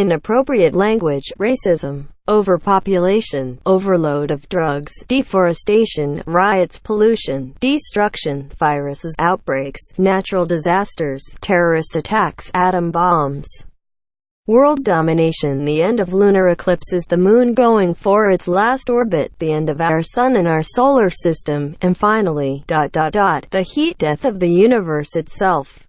inappropriate language, racism, overpopulation, overload of drugs, deforestation, riots, pollution, destruction, viruses, outbreaks, natural disasters, terrorist attacks, atom bombs. World domination The end of lunar eclipses the moon going for its last orbit, the end of our sun and our solar system, and finally, dot dot dot, the heat death of the universe itself.